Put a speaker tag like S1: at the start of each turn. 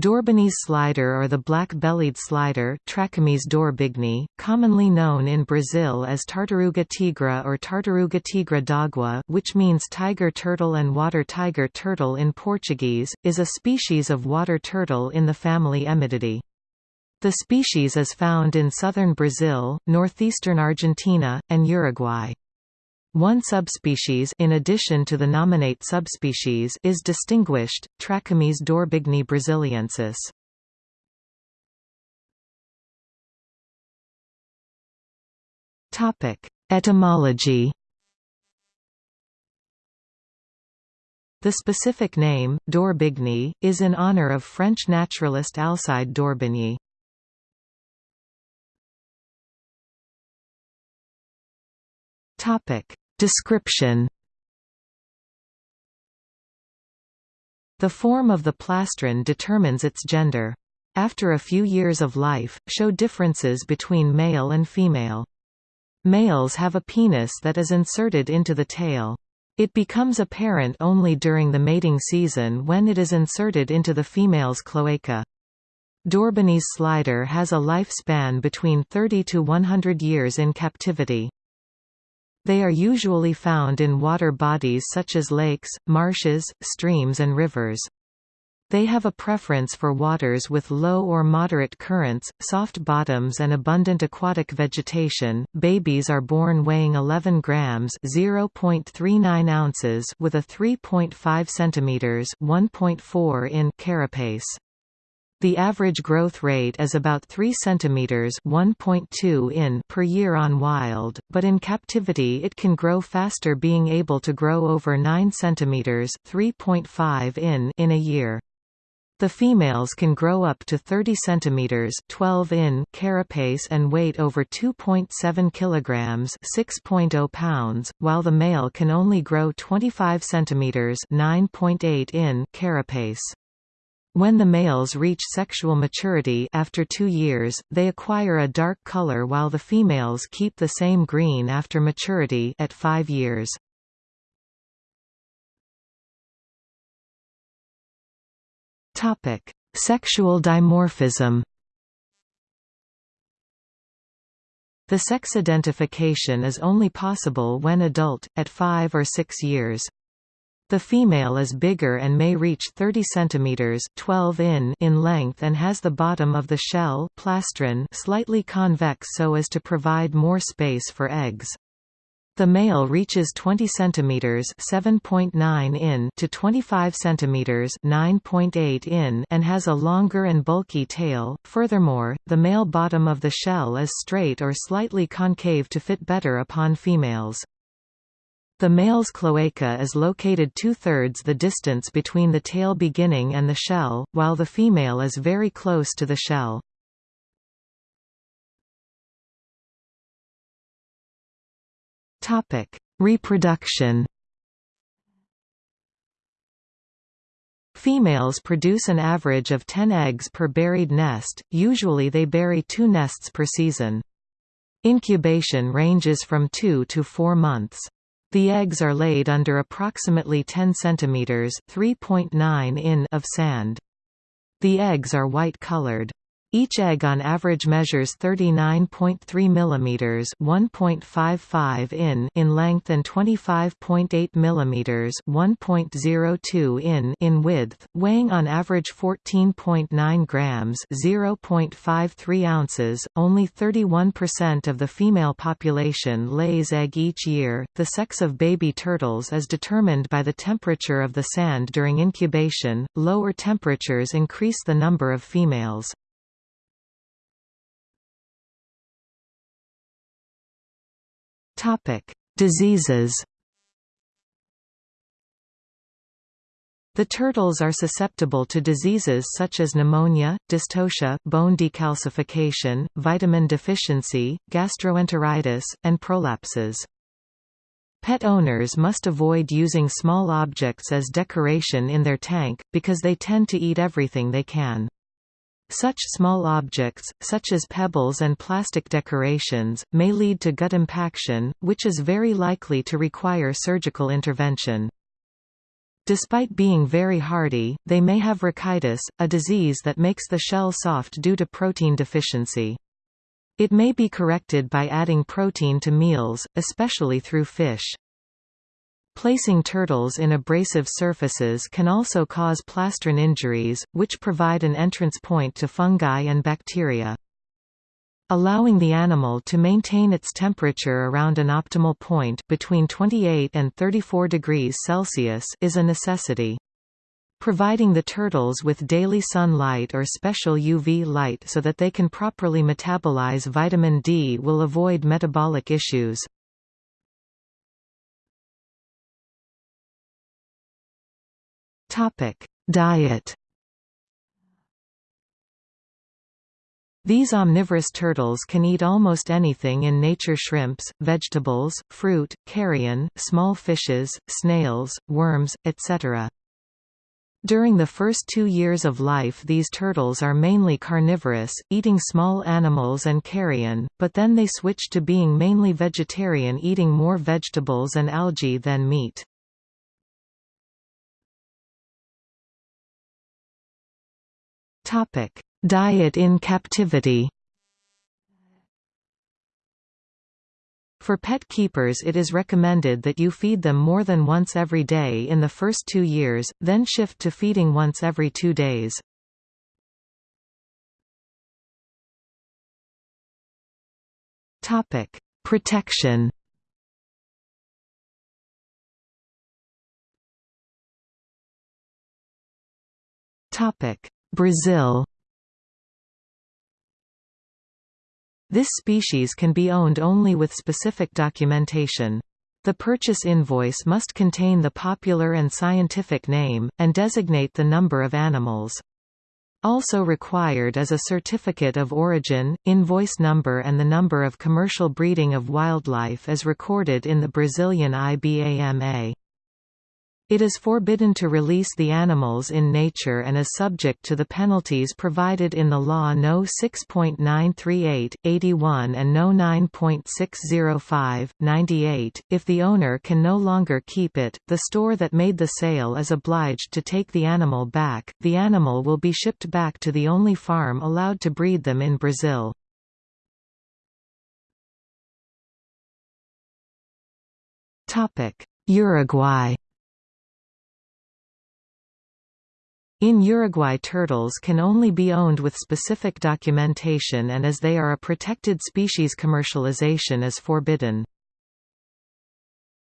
S1: D'Orbigny's slider or the black-bellied slider dorbigni, commonly known in Brazil as Tartaruga tigre or Tartaruga tigre d'água which means tiger turtle and water tiger turtle in Portuguese, is a species of water turtle in the family Emydidae. The species is found in southern Brazil, northeastern Argentina, and Uruguay. One subspecies in addition to the nominate subspecies is distinguished, Trachemys dorbigni brasiliensis. Topic: Etymology The specific name, Dorbigni, is in honor of French naturalist Alcide d'Orbigny. Topic: Description The form of the plastron determines its gender. After a few years of life, show differences between male and female. Males have a penis that is inserted into the tail. It becomes apparent only during the mating season when it is inserted into the female's cloaca. D'Orbigny's slider has a lifespan between 30 to 100 years in captivity. They are usually found in water bodies such as lakes, marshes, streams and rivers. They have a preference for waters with low or moderate currents, soft bottoms and abundant aquatic vegetation. Babies are born weighing 11 grams (0.39 ounces) with a 3.5 centimeters (1.4 in) carapace. The average growth rate is about 3 cm 1.2 in per year on wild, but in captivity it can grow faster being able to grow over 9 cm 3.5 in in a year. The females can grow up to 30 cm 12 in carapace and weight over 2.7 kg 6.0 pounds, while the male can only grow 25 cm 9.8 in carapace. When the males reach sexual maturity after two years, they acquire a dark color while the females keep the same green after maturity at five years. Sexual dimorphism The sex identification is only possible when adult, at 5 or 6 years. The female is bigger and may reach 30 cm 12 in in length and has the bottom of the shell plastron slightly convex so as to provide more space for eggs. The male reaches 20 cm 7.9 in to 25 cm 9.8 in and has a longer and bulky tail. Furthermore, the male bottom of the shell is straight or slightly concave to fit better upon females. The male's cloaca is located two-thirds the distance between the tail beginning and the shell, while the female is very close to the shell. Reproduction Females produce an average of 10 eggs per buried nest, usually they bury two nests per season. Incubation ranges from 2 to 4 months. The eggs are laid under approximately 10 cm (3.9 in) of sand. The eggs are white-colored. Each egg on average measures 39.3 mm 1.55 in in length and 25.8 mm 1.02 in in width, weighing on average 14.9 grams 0.53 ounces. Only 31% of the female population lays egg each year. The sex of baby turtles is determined by the temperature of the sand during incubation. Lower temperatures increase the number of females. Topic: Diseases. The turtles are susceptible to diseases such as pneumonia, dystocia, bone decalcification, vitamin deficiency, gastroenteritis, and prolapses. Pet owners must avoid using small objects as decoration in their tank, because they tend to eat everything they can. Such small objects, such as pebbles and plastic decorations, may lead to gut impaction, which is very likely to require surgical intervention. Despite being very hardy, they may have rachitis, a disease that makes the shell soft due to protein deficiency. It may be corrected by adding protein to meals, especially through fish. Placing turtles in abrasive surfaces can also cause plastron injuries, which provide an entrance point to fungi and bacteria. Allowing the animal to maintain its temperature around an optimal point between 28 and 34 degrees Celsius is a necessity. Providing the turtles with daily sunlight or special UV light so that they can properly metabolize vitamin D will avoid metabolic issues. Diet These omnivorous turtles can eat almost anything in nature shrimps, vegetables, fruit, carrion, small fishes, snails, worms, etc. During the first two years of life these turtles are mainly carnivorous, eating small animals and carrion, but then they switch to being mainly vegetarian eating more vegetables and algae than meat. Diet in captivity. For pet keepers it is recommended that you feed them more than once every day in the first two years, then shift to feeding once every two days. Topic: Protection Brazil This species can be owned only with specific documentation. The purchase invoice must contain the popular and scientific name, and designate the number of animals. Also required is a certificate of origin, invoice number and the number of commercial breeding of wildlife as recorded in the Brazilian IBAMA. It is forbidden to release the animals in nature and is subject to the penalties provided in the law No. 6.938, 81 and No. 9.605, 98. If the owner can no longer keep it, the store that made the sale is obliged to take the animal back. The animal will be shipped back to the only farm allowed to breed them in Brazil. Uruguay In Uruguay turtles can only be owned with specific documentation and as they are a protected species commercialization is forbidden.